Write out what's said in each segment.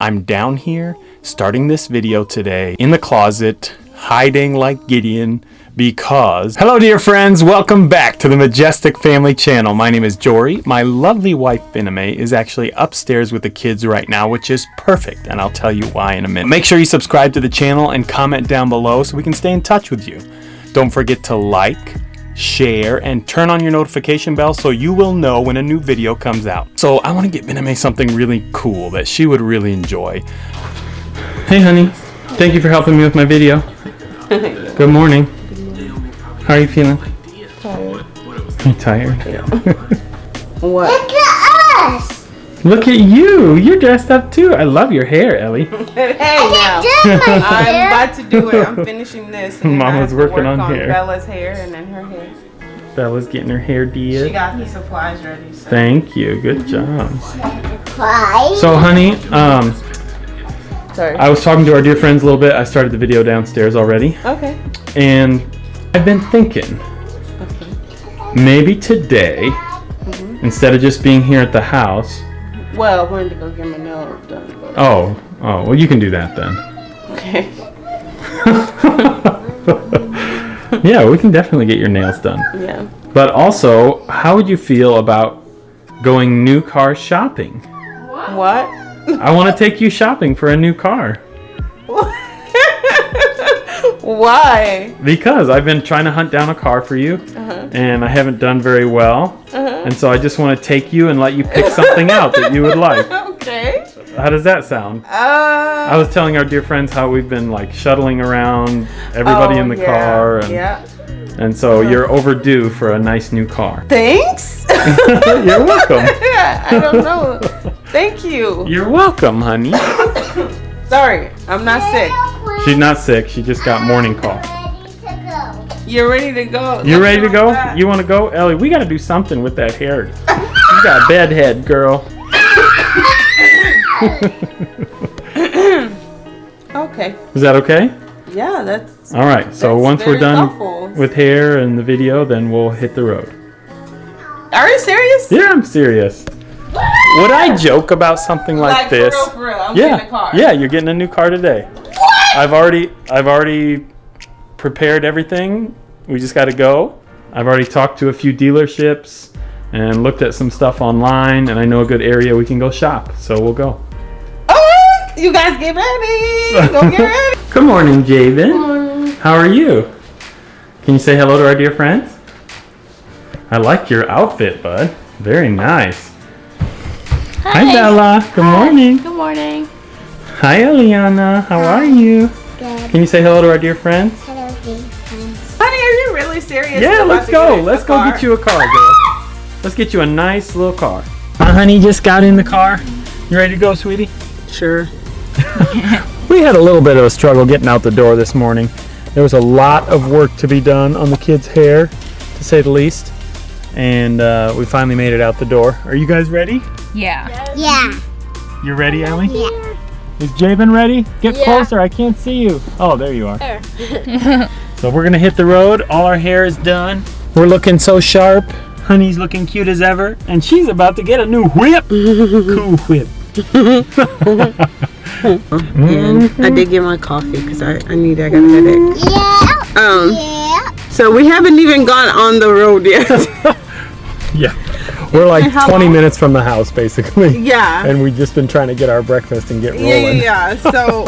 I'm down here starting this video today in the closet, hiding like Gideon because... Hello dear friends, welcome back to the Majestic Family channel. My name is Jory. My lovely wife Bename is actually upstairs with the kids right now, which is perfect, and I'll tell you why in a minute. Make sure you subscribe to the channel and comment down below so we can stay in touch with you. Don't forget to like, share, and turn on your notification bell so you will know when a new video comes out. So I want to get Bename something really cool that she would really enjoy. Hey honey, thank you for helping me with my video. Good morning. How are you feeling? Tired. You tired? What? Look at us! Look at you! You're dressed up too. I love your hair, Ellie. hey now. Did my I'm about to do it. I'm finishing this. and then I Mama's have to working work on hair. Bella's hair and then her hair. Bella's getting her hair She got the supplies ready. So. Thank you. Good job. Why? So, honey, um, Sorry. I was talking to our dear friends a little bit. I started the video downstairs already, okay. and I've been thinking okay. maybe today, instead of just being here at the house. Well, I wanted to go get my nails done. But... Oh, oh, well, you can do that then. Okay. yeah, we can definitely get your nails done. Yeah. But also, how would you feel about going new car shopping? What? I want to take you shopping for a new car Why? because I've been trying to hunt down a car for you Uh-huh. and I haven't done very well. And so I just want to take you and let you pick something out that you would like. Okay. How does that sound? Uh. I was telling our dear friends how we've been like shuttling around everybody oh, in the yeah, car and, Yeah. and so you're overdue for a nice new car. Thanks. You're welcome. I don't know. Thank you. You're welcome, honey. Sorry, I'm not sick. She's not sick. She just got morning cough. Ready to go. You're ready to go. You Look ready to go? that. You want to go? Ellie, we got to do something with that hair. You got a bed head, girl. Okay. Is that okay? Yeah, that's. All right. So once we're done with hair and the video, then we'll hit the road. Are you serious? Yeah, I'm serious. Would I joke about something like, Like this? for real, for real. I'm yeah. getting a car. Yeah, you're getting a new car today. What? I've already I've already prepared everything. We just got to go. I've already talked to a few dealerships and looked at some stuff online and I know a good area we can go shop. So we'll go. Oh, you guys get ready. Go get ready. Good morning, Javen. Good morning. How are you? Can you say hello to our dear friends? I like your outfit, bud. Very nice. Hi, Bella. Good morning. Good morning. Hi, Eliana. How are you? Good. Can you say hello to our dear friends? Really serious? Yeah, let's go. Let's go car? get you a car, girl. Let's get you a nice little car. Uh, honey, just got in the car. You ready to go, sweetie? Sure. We had a little bit of a struggle getting out the door this morning. There was a lot of work to be done on the kids' hair, to say the least. And uh, we finally made it out the door. Are you guys ready? Yeah. Yeah. You ready, Ellie? Yeah. Is Jabin ready? Get closer, I can't see you. Oh, there you are. so we're gonna hit the road. All our hair is done. We're looking so sharp. Honey's looking cute as ever. And she's about to get a new whip. cool whip. And I did get my coffee because I, I need I got a headache. Yeah. Um, Yeah. so we haven't even gone on the road yet. Yeah. We're like 20 long? minutes from the house, basically. yeah. And we've just been trying to get our breakfast and get Yeah, yeah, yeah. So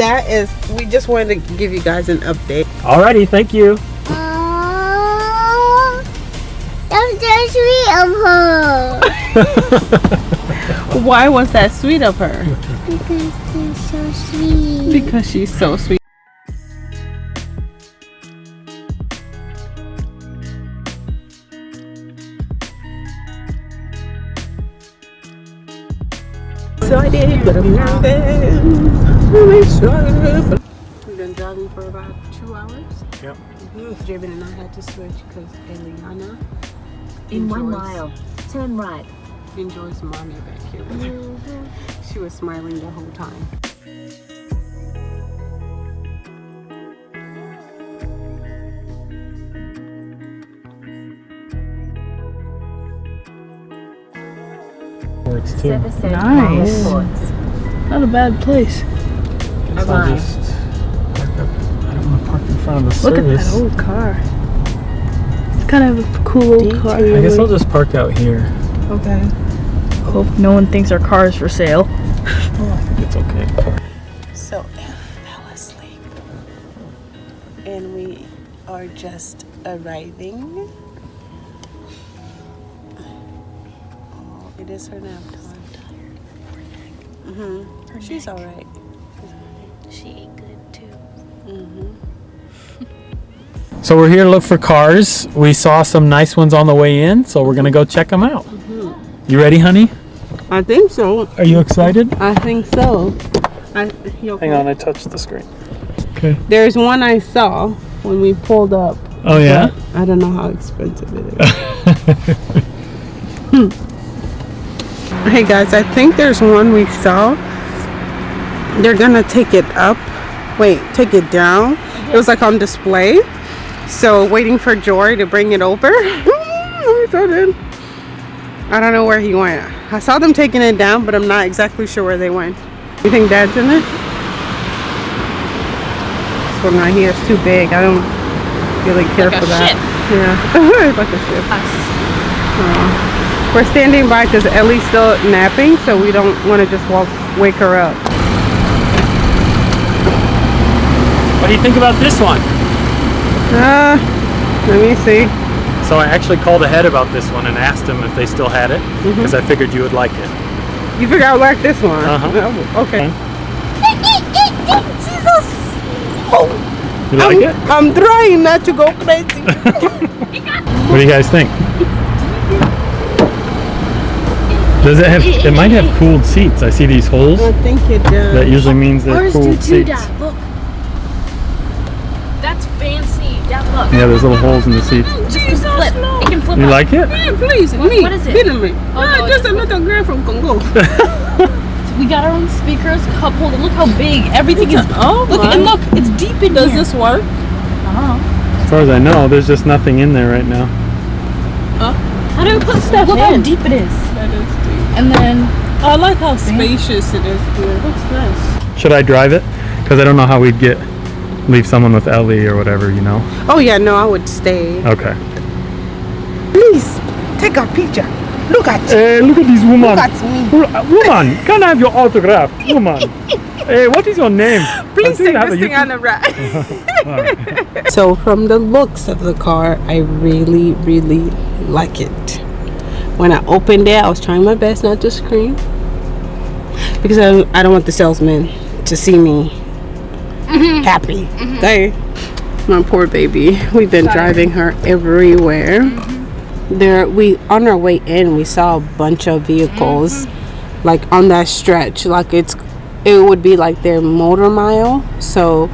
that is, we just wanted to give you guys an update. Alrighty, thank you. Oh, that's so sweet of her. Why was that sweet of her? Because she's so sweet. Because she's so sweet. We've been driving for about two hours. Yep. Jabin and I had to switch because Eliana In one mile, turn right. enjoys mommy back here with her. Mm-hmm. She was smiling the whole time. Words too. Nice. Not a bad place. Guess I'll just park up. I don't want to park in front of the Look at that old car. It's kind of a cool old car. I guess I'll just park out here. Okay. Hope no one thinks our car is for sale. Oh, I think it's okay. So Ella fell asleep. And we are just arriving. It is her nap time. Mm-hmm. She's all right. She ate good too. Mm-hmm. So we're here to look for cars. We saw some nice ones on the way in, so we're gonna go check them out. You ready, honey? I think so. Are you excited? I think so. I, you okay? Hang on, I touched the screen. Okay. There's one I saw when we pulled up. Oh yeah. I don't know how expensive it is. Hmm. Hey guys, I think there's one we saw. They're gonna take it up. Wait, take it down. It was like on display. So waiting for Jory to bring it over. I don't know where he went. I saw them taking it down, but I'm not exactly sure where they went. You think Dad's in it? This one right here is too big. I don't really care Like for that. ship. Yeah, like a ship. Aw. We're standing by because Ellie's still napping, so we don't want to just walk, wake her up. What do you think about this one? Uh, let me see. So I actually called ahead about this one and asked them if they still had it because I figured you would like it. You figure I would like this one? Uh-huh. Oh, Okay. You like I'm, it? I'm trying not to go crazy. What do you guys think? Does it have? It might have cooled seats. I see these holes. I think it does. That usually means they're Ours do cooled seats. Dad. Look. That's fancy. Dad, look. Yeah, there's little holes in the seats. Jesus, flip. It can flip You up. like it? Hey, please, What- me. what is it? Be me. Oh, ah, no, just it's a little girl from Congo. We got our own speakers, cup holder. Look how big everything is. oh Look my. and look, it's deep in Does here. this work? I don't know. As far as I know, there's just nothing in there right now. How do we put stuff Look how deep it is. That is deep. And then I like how spacious it is here. what's this? Should I drive it? Because I don't know how we'd get leave someone with Ellie or whatever, you know. Oh yeah, no, I would stay. Okay. Please take a picture. Look at eh, Hey, look at this woman. Look at me. Uh, woman, can I have your autograph? Woman. hey, what is your name? Please take this a thing on the ride. So from the looks of the car, I really, really like it. When I opened it, I was trying my best not to scream because I, I don't want the salesman to see me mm-hmm. happy. Mm-hmm. Okay. My poor baby. We've been driving her everywhere. Mm-hmm. There, we on our way in, we saw a bunch of vehicles, like on that stretch. Like it's, it would be like their motor mile. So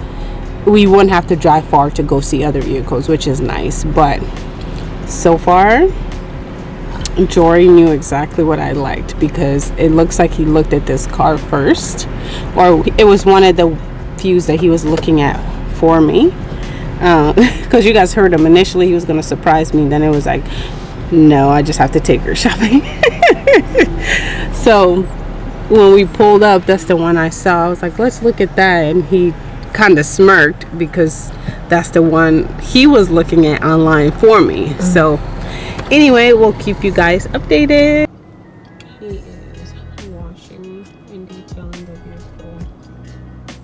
we wouldn't have to drive far to go see other vehicles, which is nice. But so far, Jory knew exactly what I liked because it looks like he looked at this car first, or it was one of the views that he was looking at for me. Uh, because you guys heard him initially, he was going to surprise me. Then it was like, no, I just have to take her shopping. so when we pulled up, that's the one I saw. I was like, let's look at that. And he kind of smirked because that's the one he was looking at online for me. So, anyway, we'll keep you guys updated. He is washing and detailing the vehicle.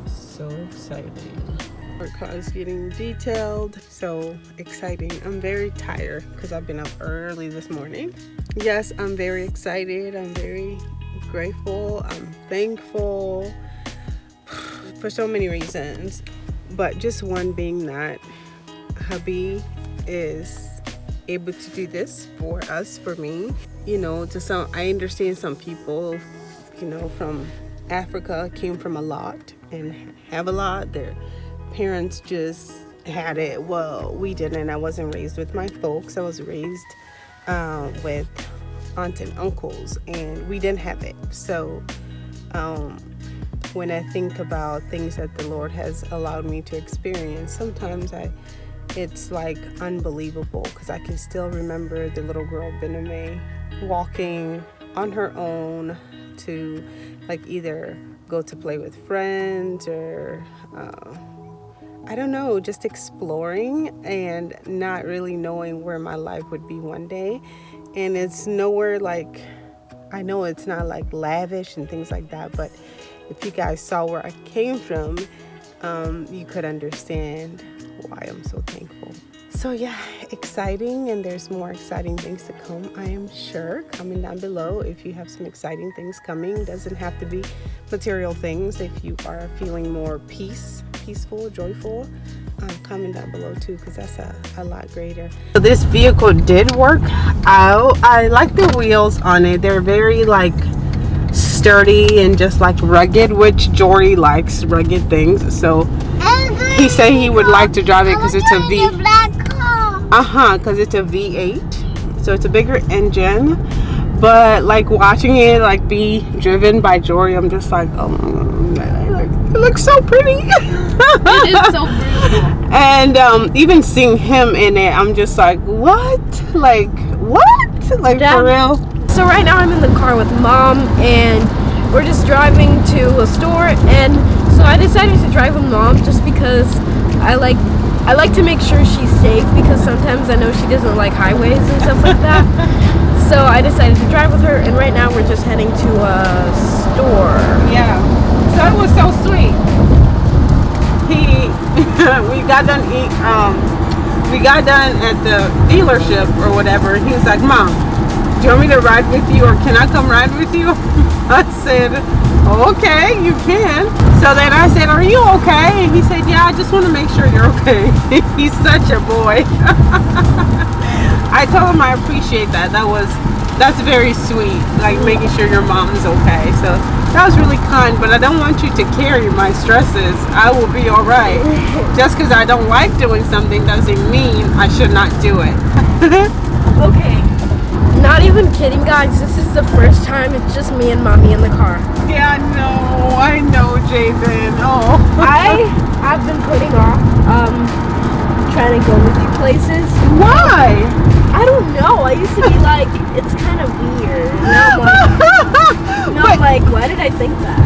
So exciting. Our car is getting detailed. So exciting. I'm very tired because I've been up early this morning. Yes, I'm very excited. I'm very grateful. I'm thankful for so many reasons. But just one being that hubby is able to do this for us, for me. You know, to some, I understand some people, you know, from Africa came from a lot and have a lot. Their parents just had it. Well, we didn't. I wasn't raised with my folks. I was raised uh, with aunts and uncles, and we didn't have it. So, um, when I think about things that the Lord has allowed me to experience, sometimes I it's like unbelievable because I can still remember the little girl Bename walking on her own to like either go to play with friends or uh, I don't know, just exploring and not really knowing where my life would be one day. And it's nowhere like, I know it's not like lavish and things like that, but if you guys saw where I came from, um, you could understand why I'm so thankful. So yeah, exciting and there's more exciting things to come, I am sure. Comment down below if you have some exciting things coming. Doesn't have to be material things. If you are feeling more peace, peaceful, joyful, um, comment down below too because that's a, a lot greater. So this vehicle did work out. I like the wheels on it. They're very like sturdy and just like rugged, which Jory likes rugged things. So he said he would like to drive it because it's a V. Uh-huh, because it's a V8. So it's a bigger engine. But like watching it like be driven by Jory, I'm just like, oh it looks so pretty. It is so pretty. and um, even seeing him in it, I'm just like, what? Like, what? Like for real? So right now I'm in the car with mom and we're just driving to a store and so I decided to drive with mom just because I like I like to make sure she's safe because sometimes I know she doesn't like highways and stuff like that. so I decided to drive with her and right now we're just heading to a store. Yeah. So it was so sweet. He, we got done eat, um, we got done at the dealership or whatever. He was like, Mom, do you want me to ride with you or can I come ride with you? I said, okay, you can. So then I said, are you okay? And he said, yeah, I just want to make sure you're okay. He's such a boy. I told him I appreciate that. That was that's very sweet. Like making sure your mom's okay. So that was really kind. But I don't want you to carry my stresses. I will be all right. Just because I don't like doing something doesn't mean I should not do it. Okay. Not even kidding guys, this is the first time it's just me and mommy in the car. yeah, I know. I know, Javen. Oh. I have been putting off um trying to go with you places. Why? I don't know. I used to be like, it's kind of weird. Now I'm like, now I'm like, why did I think that?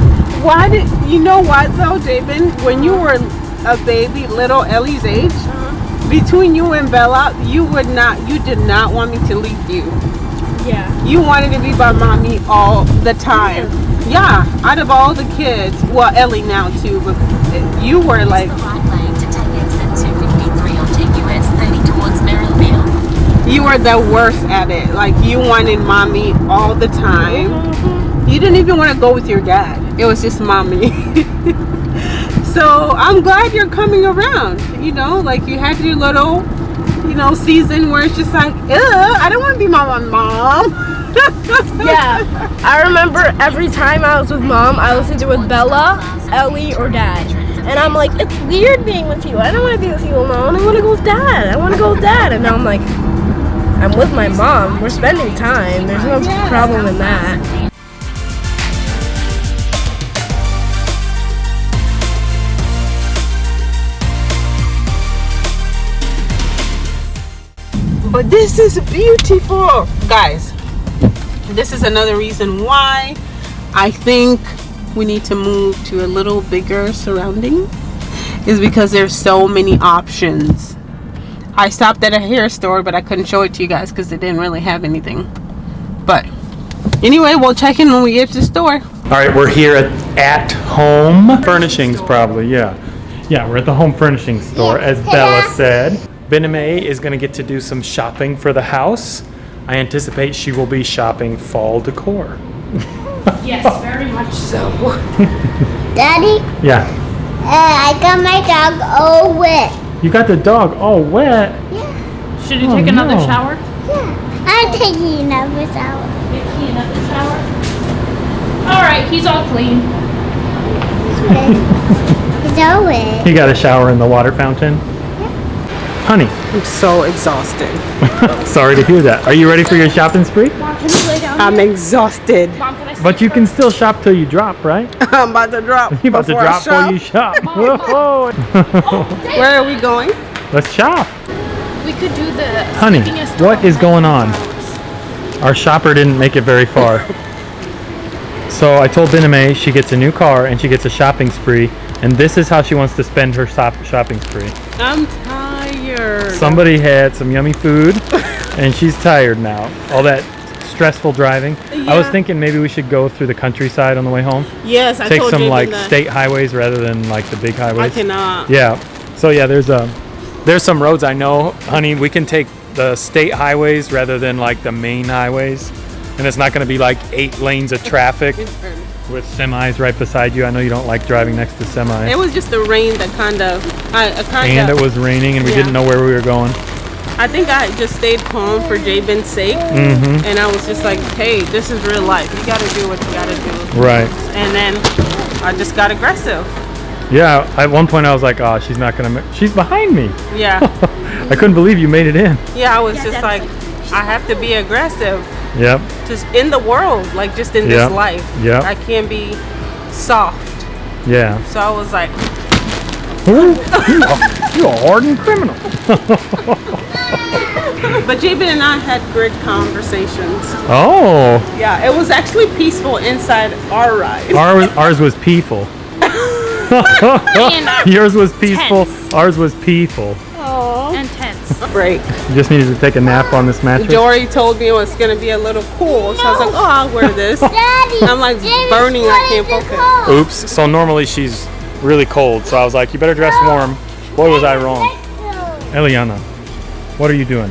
Why did you know what though, Javen? When you were a baby, little Ellie's age, uh-huh. between you and Bella, you would not, you did not want me to leave you. Yeah. You wanted to be by mommy all the time. Yeah, out of all the kids, well, Ellie now too, but you were like, you were the worst at it. Like you wanted mommy all the time. You didn't even want to go with your dad. It was just mommy. so I'm glad you're coming around. You know, like you had your little, you know, season where it's just like, I don't want to be my mom. Yeah. I remember every time I was with mom, I was either with Bella, Ellie, or dad. And I'm like, it's weird being with you. I don't want to be with you alone. I want to go with dad. I want to go with dad. And now I'm like, I'm with my mom. We're spending time. There's no problem in that. But this is beautiful. Guys, this is another reason why I think we need to move to a little bigger surrounding is because there's so many options. I stopped at a hair store, but I couldn't show it to you guys because they didn't really have anything. But anyway, we'll check in when we get to the store. All right, we're here at At Home Furnishings, probably, yeah. Yeah, we're at the home furnishing store, as Bella said. Bename is gonna get to do some shopping for the house. I anticipate she will be shopping fall decor. Yes, very much so. Daddy, Yeah, uh, I got my dog all wet. You got the dog all wet. Yeah. Should you Oh, take another no. shower? Yeah, I'm taking another shower. Maybe another shower? Alright, he's all clean. It's all wet. You got a shower in the water fountain? Yeah. Honey, I'm so exhausted. sorry to hear that. Are you ready for your shopping spree? Mom, can you lay down? I'm exhausted. Mom, can I But you can still shop till you drop, right? I'm about to drop. You about to drop shop. till you shop. Whoa. Where are we going? Let's shop. We could do the Honey, sleepingest what dog is going on? Our shopper didn't make it very far. So I told Bename she gets a new car and she gets a shopping spree, and this is how she wants to spend her shop- shopping spree. I'm tired. Somebody had some yummy food, and she's tired now. All that stressful driving. I was thinking maybe we should go through the countryside on the way home. yes, I Take told some Jaden like that. state highways rather than like the big highways. I cannot. Yeah. So yeah, there's a there's some roads I know, honey. We can take the state highways rather than like the main highways, and it's not going to be like eight lanes of traffic with semis right beside you. I know you don't like driving next to semis. It was just the rain that kind of, I uh, kind and of. it was raining, and we Yeah. didn't know where we were going. I think I just stayed calm for Jabin's sake, Mm-hmm. and I was just like, "Hey, this is real life. You got to do what you got to do." Right. And then I just got aggressive. Yeah. At one point, I was like, "Oh, she's not gonna. She's behind me." Yeah, I couldn't believe you made it in. yeah. I was just like, I have to be aggressive, Yep. just in the world, like just in Yeah. this life. Yeah. I can't be soft. Yeah. So I was like, Ooh, you are, you a hardened criminal. but Jabin and I had great conversations. Oh, Yeah, it was actually peaceful inside our ride. ours, ours was peaceful. Yours was peaceful. Tense. Ours was peaceful. Oh. Intense. Break. You just needed to take a nap on this mattress. Jory told me it was gonna be a little cool, so I was like, "Oh, I'll wear this." Daddy. I'm like Jamie's burning, I can't focus. Oops. So normally she's really cold, so I was like, you better dress warm. Boy, was I wrong. Eliana, what are you doing?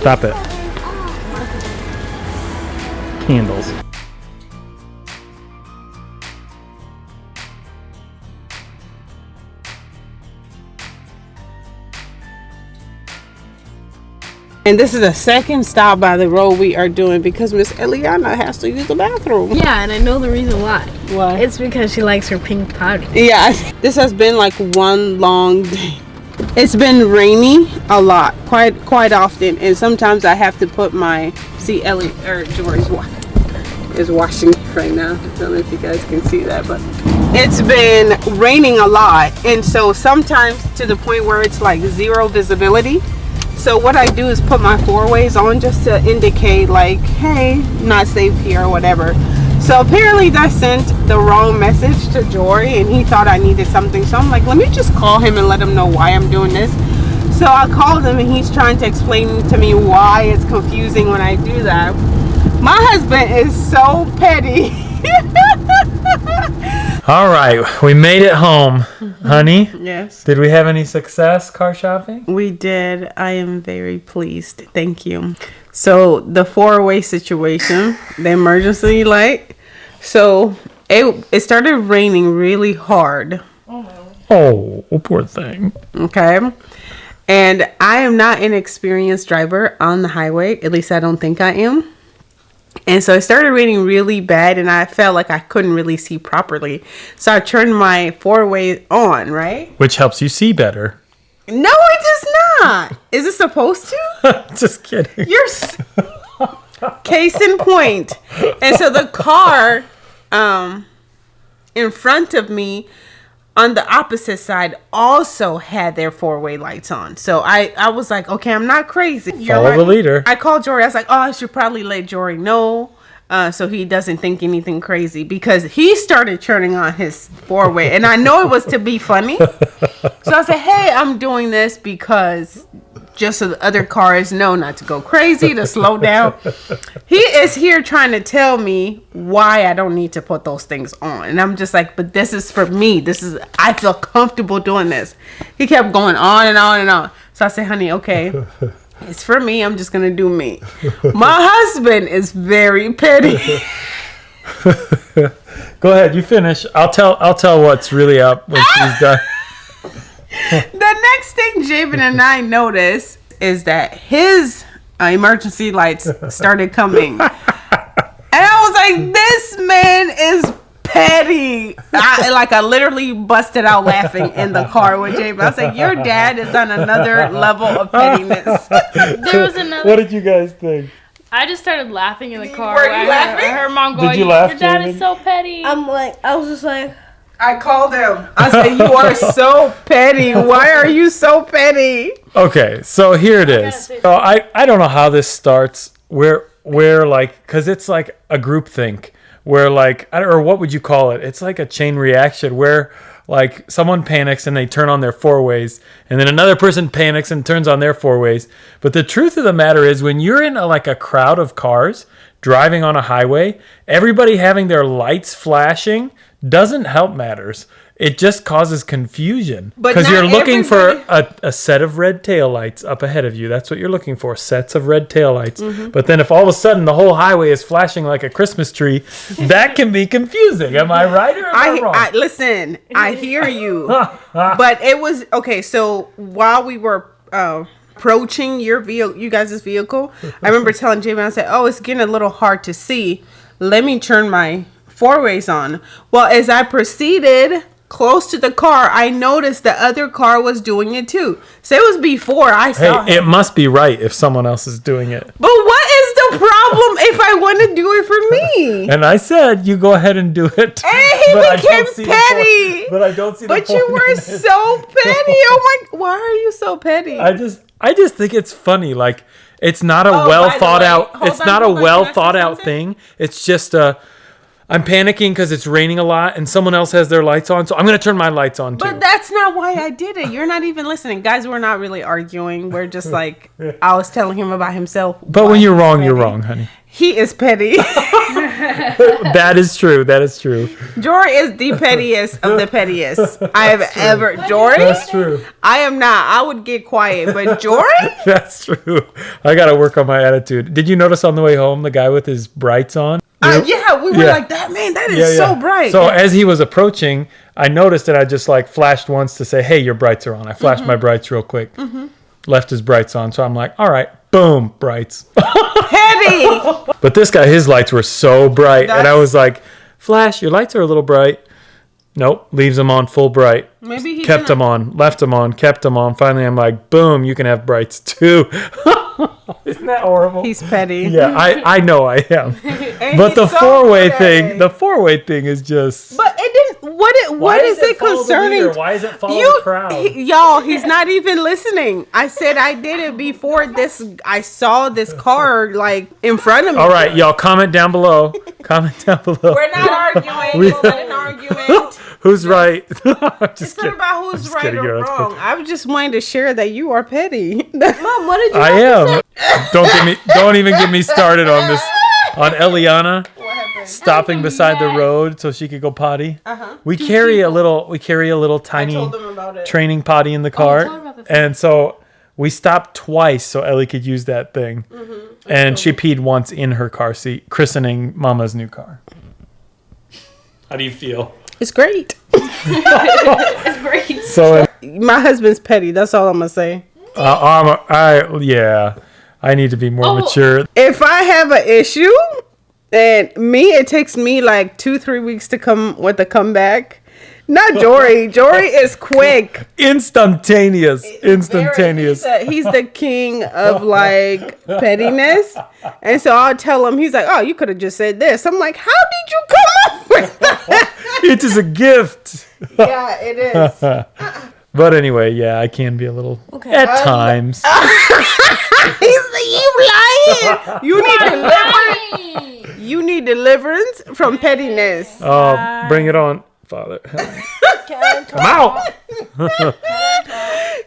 Stop it. Candles. And this is the second stop by the road we are doing because Miss Eliana has to use the bathroom. Yeah, and I know the reason why. Why? It's because she likes her pink powder. Yeah, this has been like one long day. It's been rainy a lot, quite quite often, and sometimes I have to put my see Ellie or Jory's wa- is washing right now. I don't know if you guys can see that, but it's been raining a lot, and so sometimes to the point where it's like zero visibility. So what I do is put my four ways on just to indicate like, hey, not safe here or whatever. So apparently that sent the wrong message to Jory and he thought I needed something. So I'm like, let me just call him and let him know why I'm doing this. So I called him and he's trying to explain to me why it's confusing when I do that. My husband is so petty. All right, we made it home, mm-hmm. honey. yes. Did we have any success car shopping? We did. I am very pleased. Thank you. So the four-way situation, the emergency light. So it it started raining really hard. Oh, oh poor thing. Okay. And I am not an experienced driver on the highway. At least I don't think I am. And so it started raining really bad and I felt like I couldn't really see properly. So I turned my four-way on, right? Which helps you see better. No, it does not. Is it supposed to? Just kidding. You're s- case in point. And so the car um in front of me on the opposite side also had their four-way lights on. So I I was like, okay, I'm not crazy. You're Follow the leader. I called Jory. I was like, oh, I should probably let Jory know. Uh, so he doesn't think anything crazy because he started turning on his four way, and I know it was to be funny. So I said, "Hey, I'm doing this because just so the other cars know not to go crazy, to slow down." He is here trying to tell me why I don't need to put those things on, and I'm just like, "But this is for me. This is I feel comfortable doing this." He kept going on and on and on. So I said, "Honey, okay." It's for me. I'm just gonna do me. My husband is very petty. Go ahead, you finish. I'll tell. I'll tell what's really up when she's done. the next thing Jabin and I noticed is that his uh, emergency lights started coming. And I was like, this man is petty. I, like, I literally busted out laughing in the car with Jabin. I was like, your dad is on another level of pettiness. There was another. What did you guys think? I just started laughing in the car. Were you I heard- laughing? I heard mom Did going, you laugh, Your dad Jamie? is so petty. I'm like, I was just like, I called him. I said, you are so petty. Why are you so petty? Okay, so here it is. say So I I don't know how this starts. We're we're like because it's like a group think. where like I don't, or what would you call it? It's like a chain reaction where like someone panics and they turn on their four ways and then another person panics and turns on their four ways. But the truth of the matter is when you're in a, like a crowd of cars driving on a highway, everybody having their lights flashing doesn't help matters. It just causes confusion because you're looking for a, a set of red taillights up ahead of you. That's what you're looking for, sets of red taillights. Mm-hmm. But then if all of a sudden the whole highway is flashing like a Christmas tree, that can be confusing. Am I right or am I, I, wrong? I listen. I hear you, but it was okay. So while we were uh, approaching your vehicle, you guys' vehicle, I remember telling Jamie, I said, "Oh, it's getting a little hard to see. Let me turn my four ways on." Well, as I proceeded close to the car, I noticed the other car was doing it too. So it was before I saw. hey, him. it must be right if someone else is doing it. but what is the problem if I want to do it for me? And I said, you go ahead and do it. Hey, he But became don't see the point- petty. but I don't see the But you were so petty. Oh my! Why are you so petty? I just I just think it's funny. Like it's not a Oh, well thought way, out. It's on, not a on, well can I say thought out something? thing. It's just a. I'm panicking because it's raining a lot and someone else has their lights on, so I'm gonna turn my lights on too. but that's not why I did it. You're not even listening, guys. We're not really arguing. We're just like I was telling him about himself. But when you're he's wrong, you're wrong, honey. He is petty. that is true. That is true. Jory is the pettiest of the pettiest I have ever. Jory, That's true. I am not. I would get quiet, but Jory, That's true. I gotta work on my attitude. Did you notice on the way home the guy with his brights on? Uh, yeah, we were Yeah. like that. Man, that is so bright. So as he was approaching, I noticed that I just like flashed once to say, "Hey, your brights are on." I flashed Mm-hmm. my brights real quick. Left his brights on, so I'm like, "All right, boom, brights." petty. but this guy, his lights were so bright, and I was like, "Flash, your lights are a little bright." Nope, leaves them on full bright. Maybe he Kept them on, left them on, kept them on. Finally, I'm like, "Boom, you can have brights too." Isn't that horrible? He's petty. yeah, I I know I am. But the so four way thing, the four way thing is just. But it didn't. What? It, what is, it follow the concerning? leader? Why is it follow you, the crowd? he- y'all, he's not even listening. I said I did it before this. I saw this car like in front of me. All right, y'all, comment down below. comment down below. We're not arguing. we, are not an argument. Who's right? I'm just It's not kidding. about who's just right kidding, or girl, it's wrong. I was just wanting to share that you are petty. Mom, what did you I am. Don't get me. Don't even get me started on this. On Eliana stopping beside the road so she could go potty. Uh-huh. We carry a little. We carry a little tiny told them about it. training potty in the car, about this. and so we stopped twice so Ellie could use that thing. Mm-hmm. And she peed once in her car seat, christening Mama's new car. How do you feel? It's great. It's great. So My husband's petty. That's all I'm gonna say. Uh, I'm a, I yeah. I need to be more Oh. mature. If I have an issue, and me, it takes me like two, three weeks to come with a comeback. Not Jory. Jory is quick. Instantaneous. Instantaneous. He's, a- he's the king of like pettiness. And so I'll tell him, he's like, oh, you could have just said this. I'm like, how did you come up with that? It is a gift. yeah, it is. But anyway, yeah, I can be a little at um, times. He's like, you lying. You need deliverance. You need deliverance from pettiness. Oh, bring it on, Father. Come out.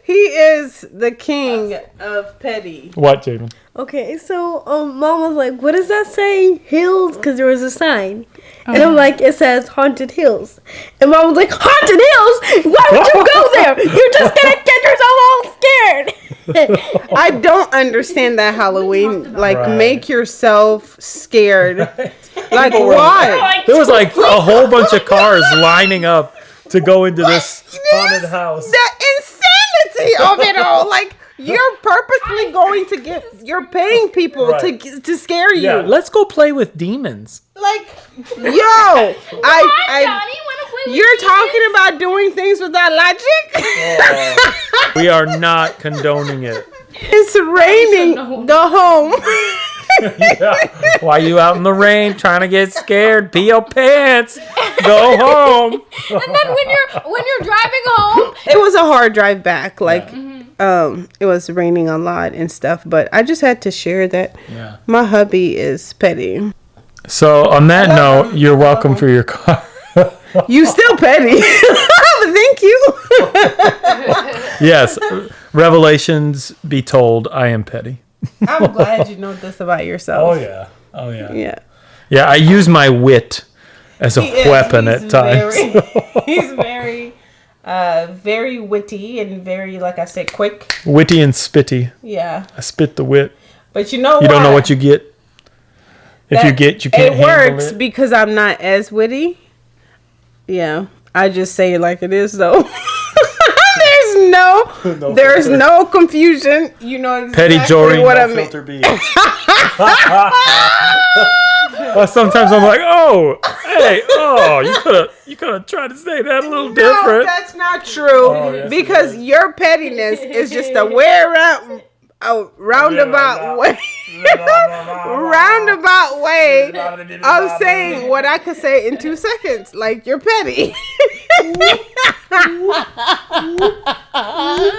He is the king of petty. What, Jamin? Okay, so um, mom was like, "What does that say? Hills?" Because there was a sign, and I'm like, "It says haunted hills." And mom was like, "Haunted hills? Why would you go there? You're just gonna get yourself all scared." I don't understand that Halloween. Like, Right. make yourself scared. Like, why? There was like a whole bunch of cars lining up to go into this haunted house. The insanity of it all. Like, you're purposely going to get. You're paying people Right. to to scare you. Yeah, let's go play with demons. Like, yo, I, I, you're talking about doing things without logic. We are not condoning it. it's raining. Go home. Yeah. Why you out in the rain trying to get scared? Pee your pants. Go home. And then when you're when you're driving home, it was a hard drive back. Like, um, it was raining a lot and stuff. But I just had to share that Yeah. my hubby is petty. So on that note, you're welcome for your car. You still petty. Thank you. yes, revelations be told, I am petty. I'm glad you know this about yourself. Oh yeah. Oh yeah. Yeah. Yeah, I use my wit as a He weapon he's at times. Very, he's very, uh, very witty and very, like I said, quick. Witty and spitty. Yeah. I spit the wit. But you know You don't know what you get. If you get, you can't It handle works it. because I'm not as witty. Yeah. I just say it like it is, though. there's no, there's no confusion. You know exactly Petty Jory, what no I mean. filter B. well, sometimes I'm like, oh, hey, oh, you could have, you could have tried to say that a little No, different. that's not true. Oh, yes, because your pettiness is just a way around, a roundabout way, roundabout way of saying what I could say in two seconds. Like you're petty.